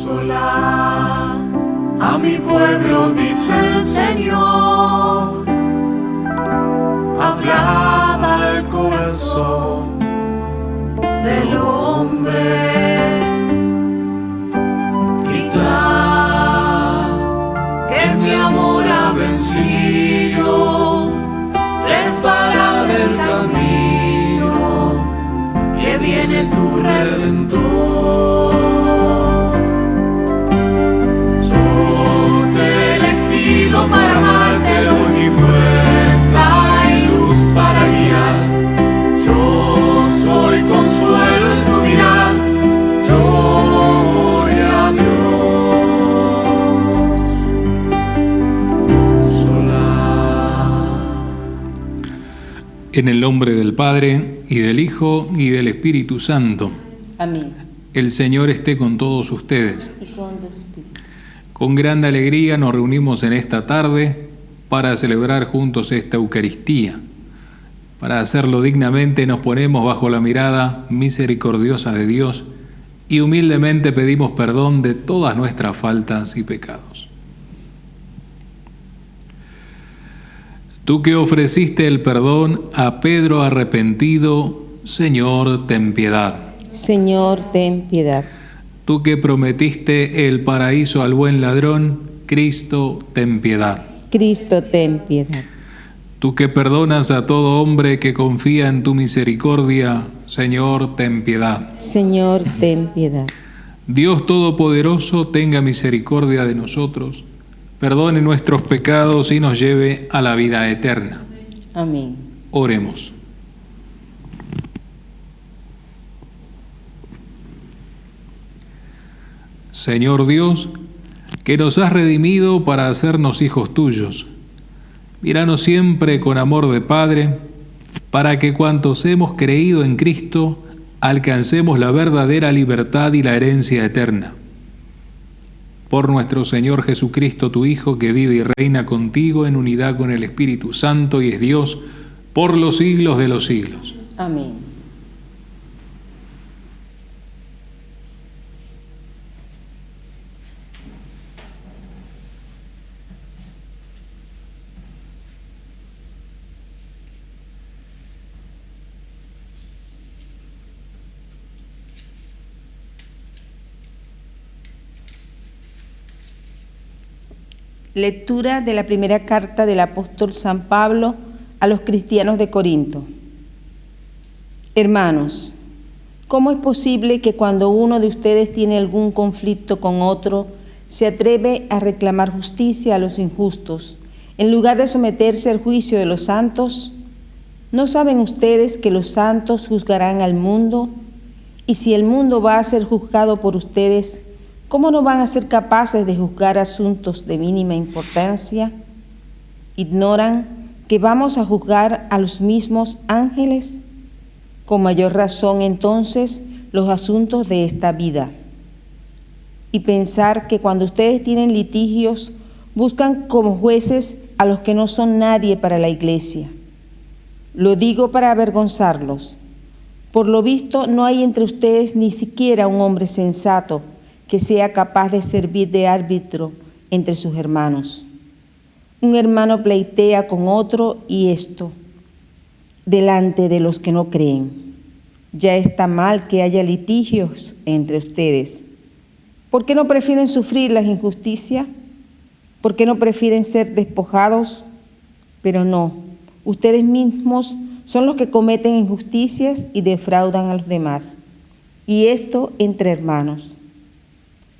consolar a mi pueblo, dice el Señor. Hablaba al corazón del hombre. Gritar que mi amor ha vencido. Preparar el camino que viene tu redentor. En el nombre del Padre, y del Hijo, y del Espíritu Santo. Amén. El Señor esté con todos ustedes. Y con tu espíritu. Con gran alegría nos reunimos en esta tarde para celebrar juntos esta Eucaristía. Para hacerlo dignamente nos ponemos bajo la mirada misericordiosa de Dios y humildemente pedimos perdón de todas nuestras faltas y pecados. Tú que ofreciste el perdón a Pedro arrepentido, Señor, ten piedad. Señor, ten piedad. Tú que prometiste el paraíso al buen ladrón, Cristo, ten piedad. Cristo, ten piedad. Tú que perdonas a todo hombre que confía en tu misericordia, Señor, ten piedad. Señor, ten piedad. Dios Todopoderoso, tenga misericordia de nosotros, perdone nuestros pecados y nos lleve a la vida eterna. Amén. Oremos. Señor Dios, que nos has redimido para hacernos hijos tuyos, míranos siempre con amor de Padre, para que cuantos hemos creído en Cristo, alcancemos la verdadera libertad y la herencia eterna. Por nuestro Señor Jesucristo, tu Hijo, que vive y reina contigo en unidad con el Espíritu Santo y es Dios, por los siglos de los siglos. Amén. Lectura de la primera carta del apóstol San Pablo a los cristianos de Corinto. Hermanos, ¿cómo es posible que cuando uno de ustedes tiene algún conflicto con otro, se atreve a reclamar justicia a los injustos, en lugar de someterse al juicio de los santos? ¿No saben ustedes que los santos juzgarán al mundo? Y si el mundo va a ser juzgado por ustedes, ¿cómo no van a ser capaces de juzgar asuntos de mínima importancia? ¿Ignoran que vamos a juzgar a los mismos ángeles? Con mayor razón entonces los asuntos de esta vida. Y pensar que cuando ustedes tienen litigios, buscan como jueces a los que no son nadie para la iglesia. Lo digo para avergonzarlos. Por lo visto no hay entre ustedes ni siquiera un hombre sensato que sea capaz de servir de árbitro entre sus hermanos. Un hermano pleitea con otro y esto, delante de los que no creen. Ya está mal que haya litigios entre ustedes. ¿Por qué no prefieren sufrir la injusticia? ¿Por qué no prefieren ser despojados? Pero no, ustedes mismos son los que cometen injusticias y defraudan a los demás. Y esto entre hermanos.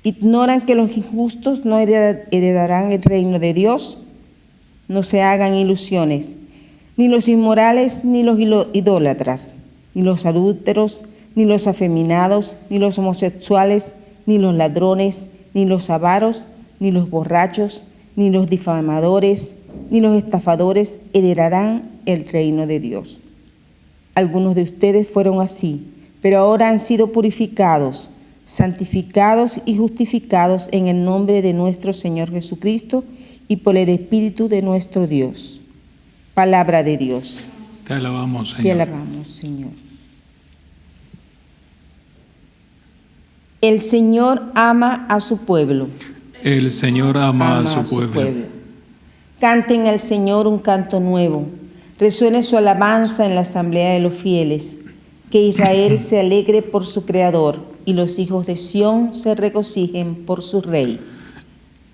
¿Ignoran que los injustos no heredarán el reino de Dios? No se hagan ilusiones. Ni los inmorales, ni los idólatras, ni los adúlteros, ni los afeminados, ni los homosexuales, ni los ladrones, ni los avaros, ni los borrachos, ni los difamadores, ni los estafadores heredarán el reino de Dios. Algunos de ustedes fueron así, pero ahora han sido purificados, santificados y justificados en el nombre de nuestro Señor Jesucristo y por el Espíritu de nuestro Dios. Palabra de Dios. Te alabamos, Señor. Te alabamos, Señor. El Señor ama a su pueblo. El Señor ama, a su, pueblo. Canten al Señor un canto nuevo. Resuene su alabanza en la asamblea de los fieles. Que Israel se alegre por su Creador y los hijos de Sión se regocijen por su Rey.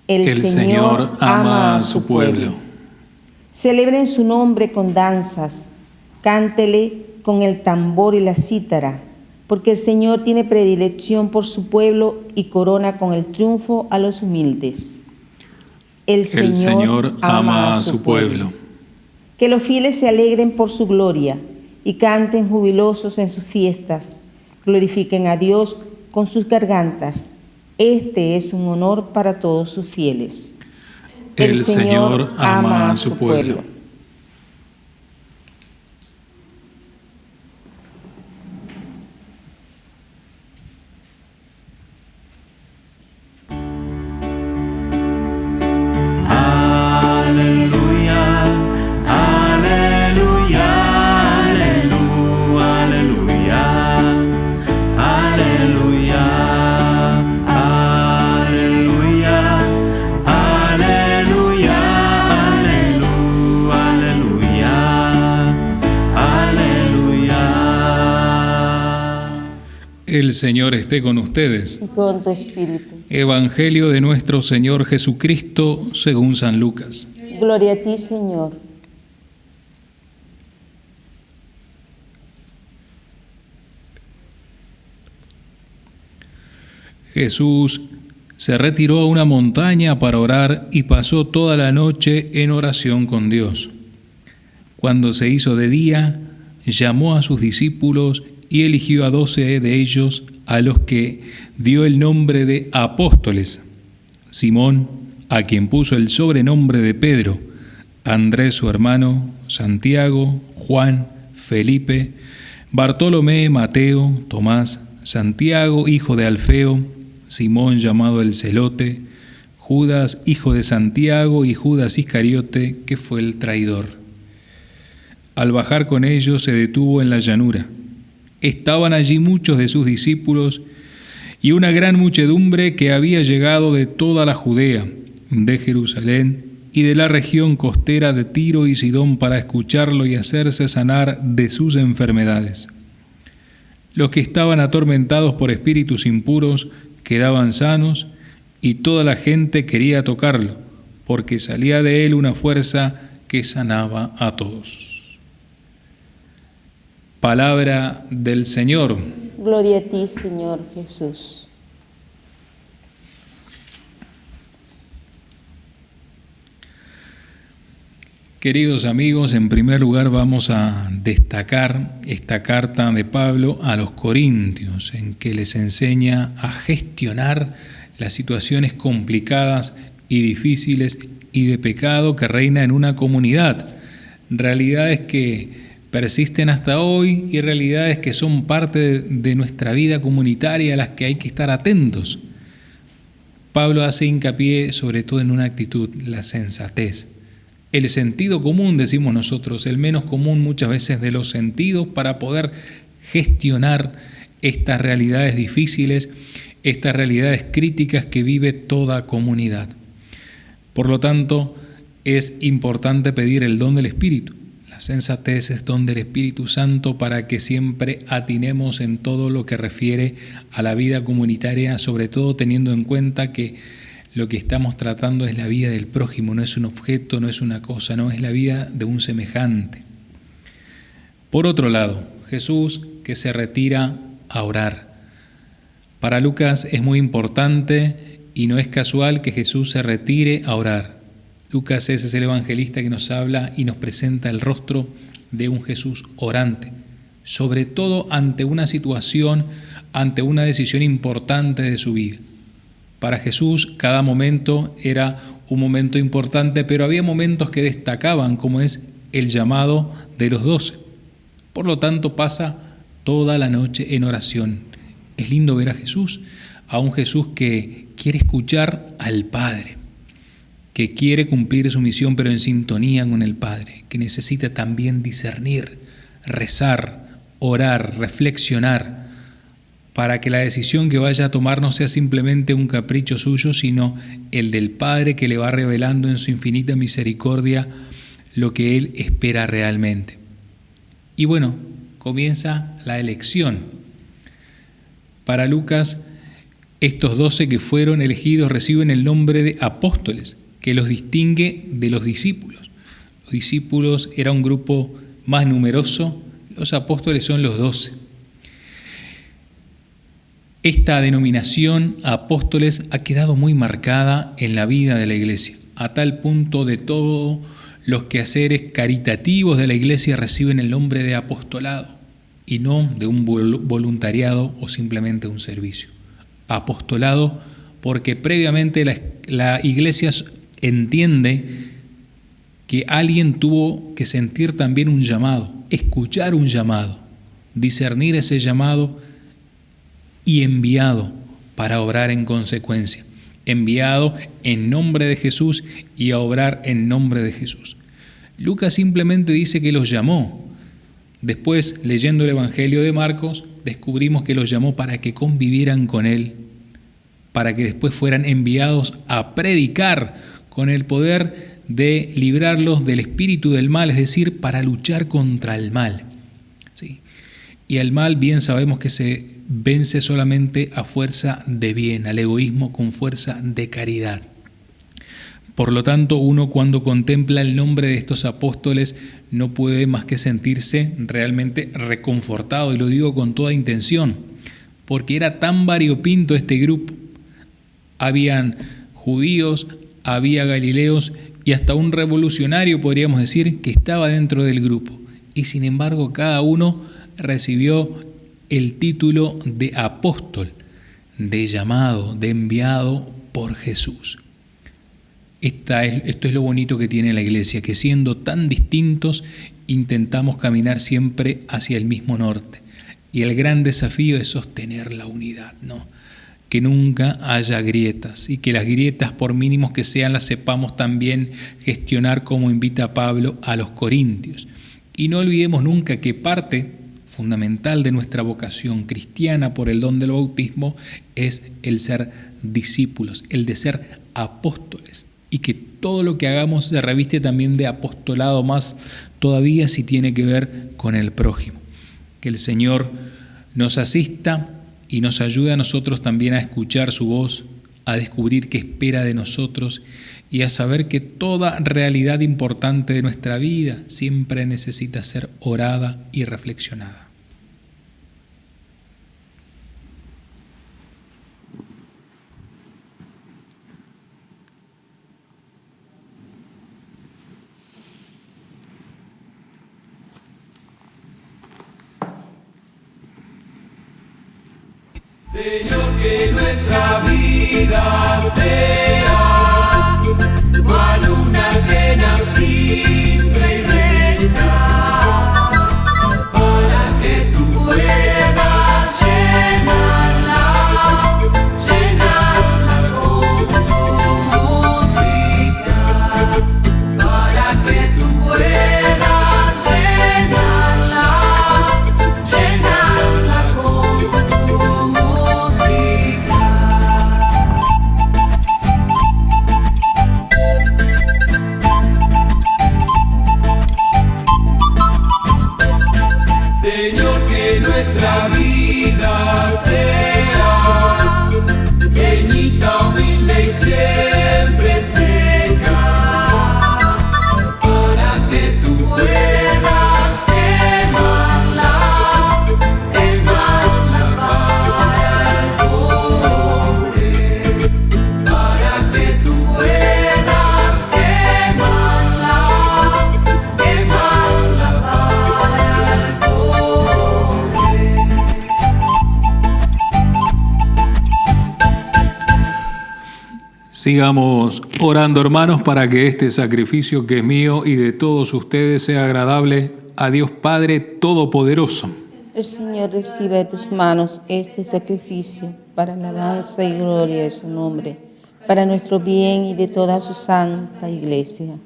El, Señor, ama a su pueblo. Celebren su nombre con danzas. Cántele con el tambor y la cítara porque el Señor tiene predilección por su pueblo y corona con el triunfo a los humildes. El Señor, ama a su pueblo. Que los fieles se alegren por su gloria y canten jubilosos en sus fiestas. Glorifiquen a Dios con sus gargantas. Este es un honor para todos sus fieles. El, Señor, ama a su pueblo. El Señor esté con ustedes. Y con tu espíritu. Evangelio de nuestro Señor Jesucristo según San Lucas. Gloria a ti, Señor. Jesús se retiró a una montaña para orar y pasó toda la noche en oración con Dios. Cuando se hizo de día, llamó a sus discípulos y eligió a doce de ellos, a los que dio el nombre de apóstoles. Simón, a quien puso el sobrenombre de Pedro, Andrés su hermano, Santiago, Juan, Felipe, Bartolomé, Mateo, Tomás, Santiago, hijo de Alfeo, Simón llamado el celote, Judas, hijo de Santiago, y Judas Iscariote, que fue el traidor. Al bajar con ellos se detuvo en la llanura Estaban allí muchos de sus discípulos y una gran muchedumbre que había llegado de toda la Judea, de Jerusalén y de la región costera de Tiro y Sidón para escucharlo y hacerse sanar de sus enfermedades. Los que estaban atormentados por espíritus impuros quedaban sanos y toda la gente quería tocarlo, porque salía de él una fuerza que sanaba a todos. Palabra del Señor. Gloria a ti, Señor Jesús. Queridos amigos, en primer lugar vamos a destacar esta carta de Pablo a los Corintios, en que les enseña a gestionar las situaciones complicadas y difíciles y de pecado que reina en una comunidad. Realidades que persisten hasta hoy y realidades que son parte de nuestra vida comunitaria a las que hay que estar atentos. Pablo hace hincapié sobre todo en una actitud, la sensatez. El sentido común, decimos nosotros, el menos común muchas veces de los sentidos para poder gestionar estas realidades difíciles, estas realidades críticas que vive toda comunidad. Por lo tanto, es importante pedir el don del Espíritu sensatez es don del Espíritu Santo para que siempre atinemos en todo lo que refiere a la vida comunitaria, sobre todo teniendo en cuenta que lo que estamos tratando es la vida del prójimo, no es un objeto, no es una cosa, no es la vida de un semejante. Por otro lado, Jesús que se retira a orar. Para Lucas es muy importante y no es casual que Jesús se retire a orar. Lucas es el evangelista que nos habla y nos presenta el rostro de un Jesús orante, sobre todo ante una situación, ante una decisión importante de su vida. Para Jesús cada momento era un momento importante, pero había momentos que destacaban, como es el llamado de los doce. Por lo tanto, pasa toda la noche en oración. Es lindo ver a Jesús, a un Jesús que quiere escuchar al Padre que quiere cumplir su misión pero en sintonía con el Padre, que necesita también discernir, rezar, orar, reflexionar, para que la decisión que vaya a tomar no sea simplemente un capricho suyo, sino el del Padre que le va revelando en su infinita misericordia lo que Él espera realmente. Y bueno, comienza la elección. Para Lucas, estos doce que fueron elegidos reciben el nombre de apóstoles, que los distingue de los discípulos. Los discípulos era un grupo más numeroso, los apóstoles son los doce. Esta denominación apóstoles ha quedado muy marcada en la vida de la iglesia, a tal punto de todos los quehaceres caritativos de la iglesia reciben el nombre de apostolado y no de un voluntariado o simplemente un servicio. Apostolado porque previamente la, la iglesia entiende que alguien tuvo que sentir también un llamado, escuchar un llamado, discernir ese llamado y enviado para obrar en consecuencia, enviado en nombre de Jesús y a obrar en nombre de Jesús. Lucas simplemente dice que los llamó. Después, leyendo el Evangelio de Marcos, descubrimos que los llamó para que convivieran con Él, para que después fueran enviados a predicar con el poder de librarlos del espíritu del mal, es decir, para luchar contra el mal. ¿Sí? Y el mal bien sabemos que se vence solamente a fuerza de bien, al egoísmo con fuerza de caridad. Por lo tanto, uno cuando contempla el nombre de estos apóstoles no puede más que sentirse realmente reconfortado, y lo digo con toda intención, porque era tan variopinto este grupo. Habían judíos, había galileos y hasta un revolucionario, podríamos decir, que estaba dentro del grupo. Y sin embargo, cada uno recibió el título de apóstol, de llamado, de enviado por Jesús. Esta es, esto es lo bonito que tiene la iglesia, que siendo tan distintos intentamos caminar siempre hacia el mismo norte. Y el gran desafío es sostener la unidad, ¿no? Que nunca haya grietas y que las grietas, por mínimos que sean, las sepamos también gestionar como invita Pablo a los corintios. Y no olvidemos nunca que parte fundamental de nuestra vocación cristiana por el don del bautismo es el ser discípulos, el de ser apóstoles y que todo lo que hagamos se reviste también de apostolado más todavía si tiene que ver con el prójimo. Que el Señor nos asista y nos ayude a nosotros también a escuchar su voz, a descubrir qué espera de nosotros y a saber que toda realidad importante de nuestra vida siempre necesita ser orada y reflexionada. Señor, que nuestra vida sea Sigamos orando hermanos para que este sacrificio que es mío y de todos ustedes sea agradable a Dios Padre Todopoderoso. El Señor recibe de tus manos este sacrificio para alabanza y gloria de su nombre, para nuestro bien y de toda su santa iglesia.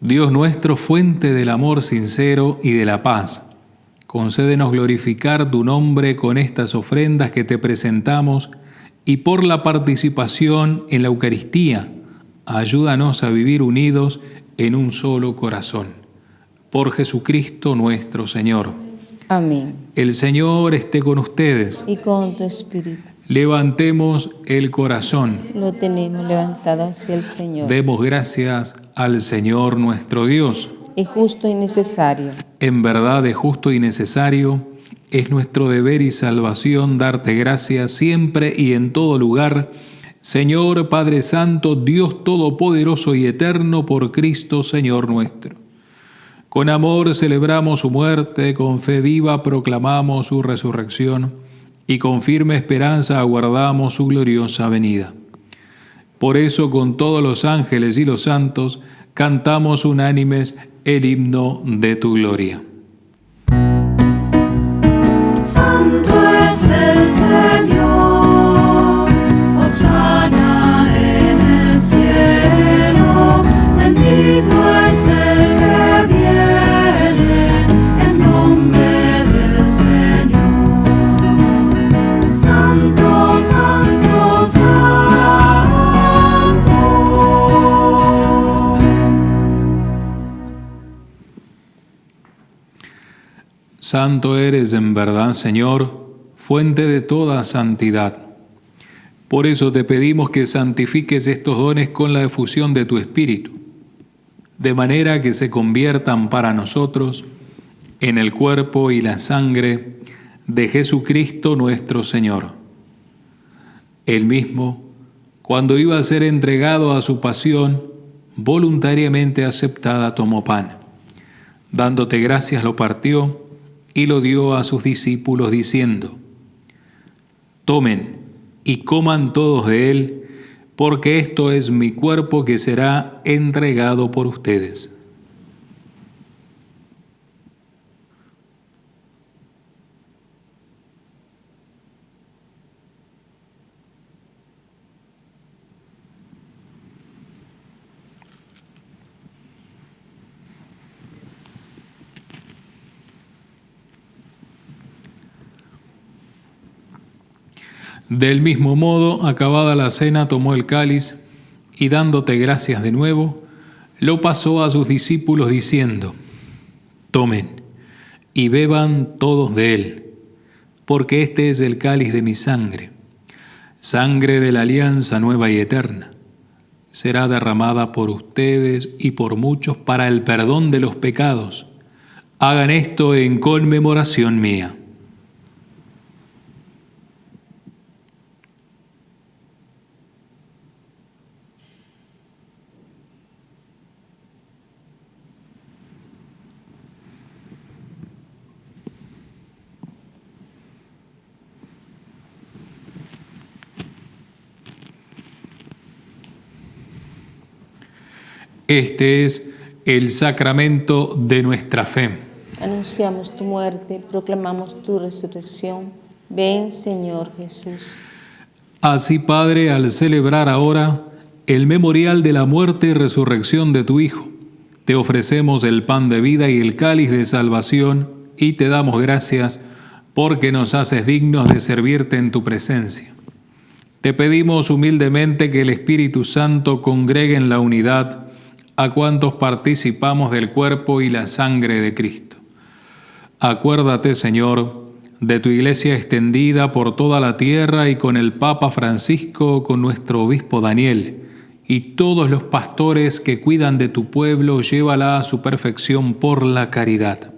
Dios nuestro, fuente del amor sincero y de la paz, concédenos glorificar tu nombre con estas ofrendas que te presentamos y por la participación en la Eucaristía, ayúdanos a vivir unidos en un solo corazón. Por Jesucristo nuestro Señor. Amén. El Señor esté con ustedes. Y con tu espíritu. Levantemos el corazón. Lo tenemos levantado hacia el Señor. Demos gracias al Señor nuestro Dios. Es justo y necesario. En verdad es justo y necesario. Es nuestro deber y salvación darte gracias siempre y en todo lugar. Señor Padre Santo, Dios Todopoderoso y Eterno, por Cristo Señor nuestro. Con amor celebramos su muerte, con fe viva proclamamos su resurrección y con firme esperanza aguardamos su gloriosa venida. Por eso con todos los ángeles y los santos cantamos unánimes el himno de tu gloria. Santo es el Señor, Santo eres en verdad, Señor, fuente de toda santidad. Por eso te pedimos que santifiques estos dones con la efusión de tu Espíritu, de manera que se conviertan para nosotros en el cuerpo y la sangre de Jesucristo nuestro Señor. Él mismo, cuando iba a ser entregado a su pasión, voluntariamente aceptada tomó pan. Dándote gracias lo partió y lo dio a sus discípulos diciendo, Tomen y coman todos de él, porque esto es mi cuerpo que será entregado por ustedes. Del mismo modo, acabada la cena, tomó el cáliz y dándote gracias de nuevo, lo pasó a sus discípulos diciendo, Tomen y beban todos de él, porque este es el cáliz de mi sangre, sangre de la alianza nueva y eterna. Será derramada por ustedes y por muchos para el perdón de los pecados. Hagan esto en conmemoración mía. Este es el sacramento de nuestra fe. Anunciamos tu muerte, proclamamos tu resurrección. Ven, Señor Jesús. Así, Padre, al celebrar ahora el memorial de la muerte y resurrección de tu Hijo, te ofrecemos el pan de vida y el cáliz de salvación y te damos gracias porque nos haces dignos de servirte en tu presencia. Te pedimos humildemente que el Espíritu Santo congregue en la unidad a cuantos participamos del cuerpo y la sangre de Cristo. Acuérdate, Señor, de tu iglesia extendida por toda la tierra y con el Papa Francisco, con nuestro obispo Daniel, y todos los pastores que cuidan de tu pueblo, llévala a su perfección por la caridad.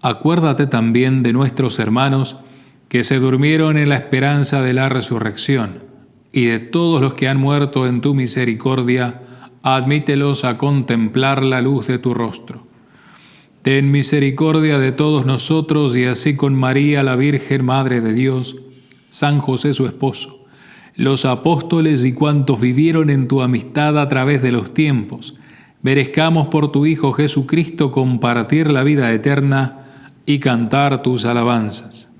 Acuérdate también de nuestros hermanos que se durmieron en la esperanza de la resurrección, y de todos los que han muerto en tu misericordia, admítelos a contemplar la luz de tu rostro. Ten misericordia de todos nosotros y así con María, la Virgen Madre de Dios, San José su esposo, los apóstoles y cuantos vivieron en tu amistad a través de los tiempos, merezcamos por tu Hijo Jesucristo compartir la vida eterna y cantar tus alabanzas.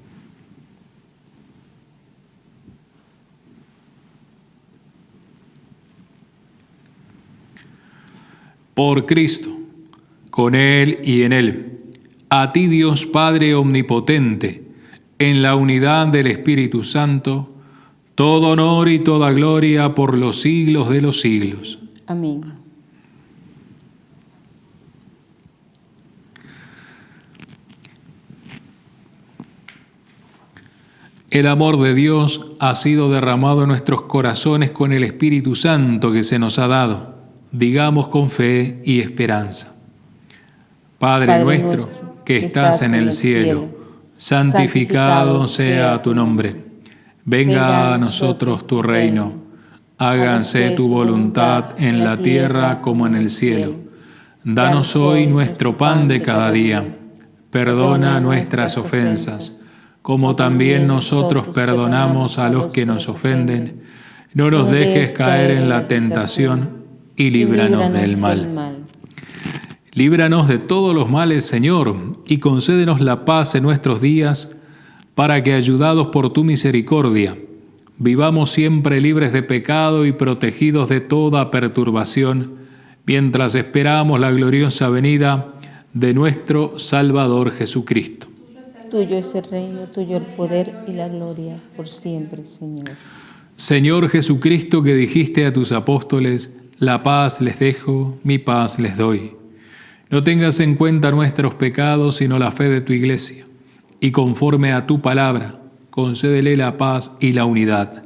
Por Cristo, con Él y en Él, A ti Dios Padre Omnipotente, en la unidad del Espíritu Santo, todo honor y toda gloria por los siglos de los siglos. Amén. El amor de Dios ha sido derramado en nuestros corazones con el Espíritu Santo que se nos ha dado, digamos con fe y esperanza. Padre, nuestro, que estás en el cielo, santificado sea tu nombre. Venga a nosotros tu reino. Háganse tu voluntad en la tierra como en el cielo. Danos hoy nuestro pan de cada día. Perdona nuestras ofensas, como también nosotros perdonamos a los que nos ofenden. No nos dejes caer en la tentación y líbranos del mal. Líbranos de todos los males, Señor, y concédenos la paz en nuestros días, para que, ayudados por tu misericordia, vivamos siempre libres de pecado y protegidos de toda perturbación, mientras esperamos la gloriosa venida de nuestro Salvador Jesucristo. Tuyo es el reino, tuyo el poder y la gloria, por siempre, Señor. Señor Jesucristo, que dijiste a tus apóstoles, la paz les dejo, mi paz les doy. No tengas en cuenta nuestros pecados, sino la fe de tu iglesia. Y conforme a tu palabra, concédele la paz y la unidad.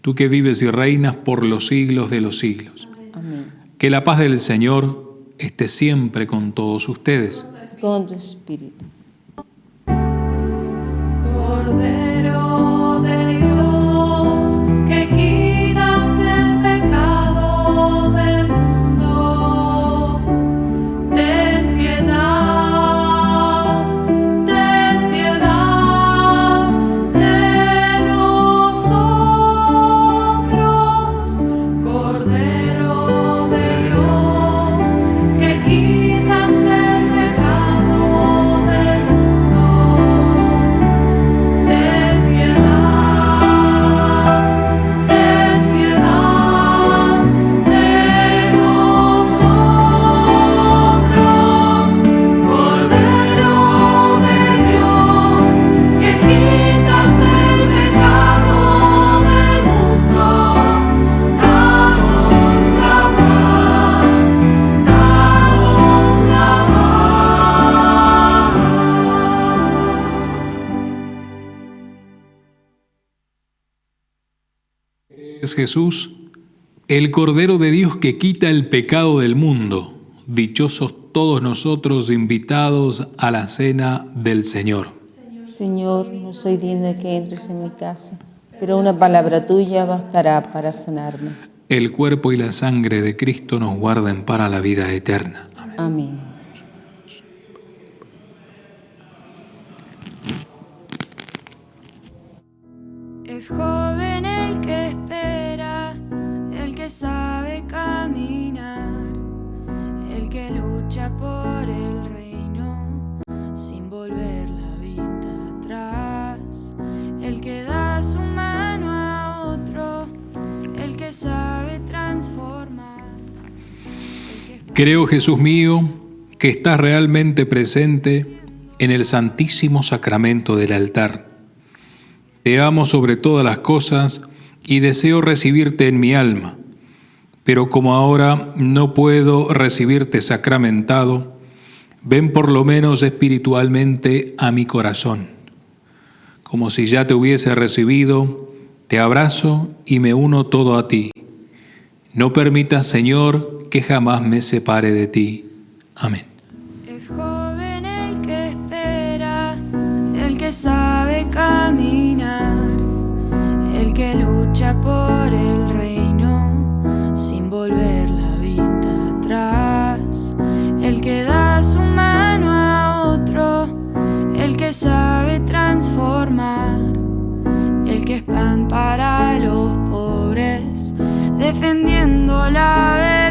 Tú que vives y reinas por los siglos de los siglos. Amén. Que la paz del Señor esté siempre con todos ustedes. Con tu espíritu. Cordero Es Jesús, el Cordero de Dios que quita el pecado del mundo. Dichosos todos nosotros invitados a la cena del Señor. Señor, no soy digno de que entres en mi casa, pero una palabra tuya bastará para sanarme. El cuerpo y la sangre de Cristo nos guarden para la vida eterna. Amén. Es joven Creo, Jesús mío, que estás realmente presente en el santísimo sacramento del altar. Te amo sobre todas las cosas y deseo recibirte en mi alma, pero como ahora no puedo recibirte sacramentado, ven por lo menos espiritualmente a mi corazón. Como si ya te hubiese recibido, te abrazo y me uno todo a ti. No permitas, Señor, que jamás me separe de ti. Amén. Es joven el que espera, el que sabe caminar, el que lucha por el reino sin volver la vista atrás, el que da su mano a otro, el que sabe transformar, el que es pan para los pobres, defendiendo la verdad.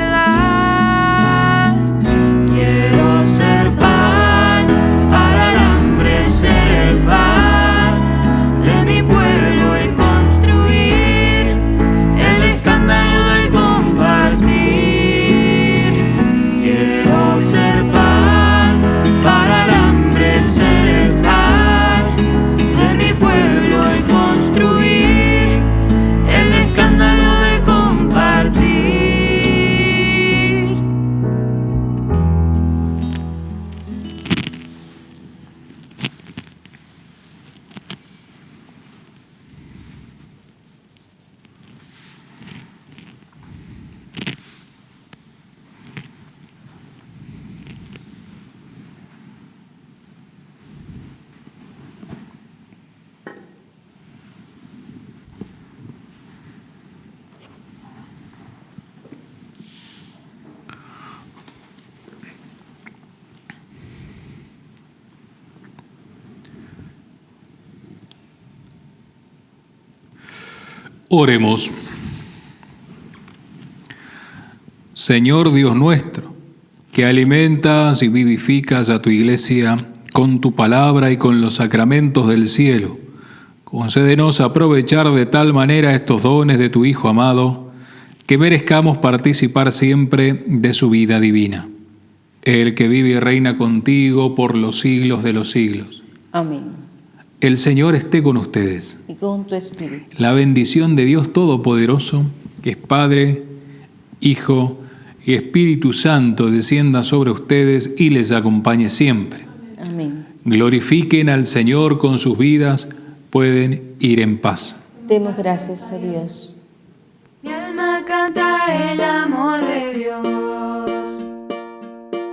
Oremos. Señor Dios nuestro, que alimentas y vivificas a tu iglesia con tu palabra y con los sacramentos del cielo, concédenos aprovechar de tal manera estos dones de tu Hijo amado, que merezcamos participar siempre de su vida divina. El que vive y reina contigo por los siglos de los siglos. Amén. El Señor esté con ustedes. Y con tu espíritu. La bendición de Dios Todopoderoso, que es Padre, Hijo y Espíritu Santo, descienda sobre ustedes y les acompañe siempre. Amén. Glorifiquen al Señor con sus vidas, pueden ir en paz. Demos gracias a Dios. Mi alma canta el amor de Dios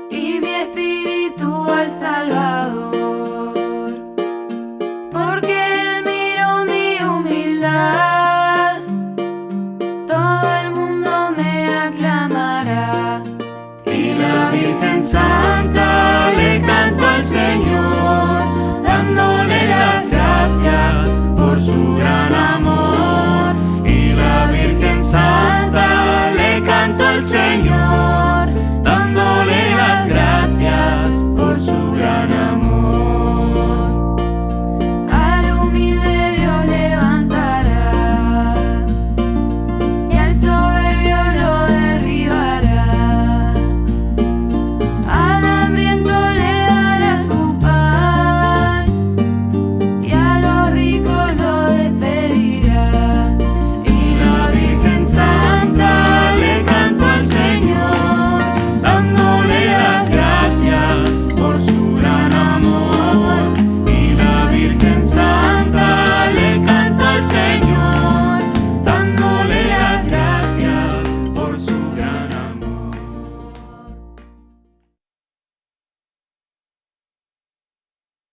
y mi espíritu al Salvador.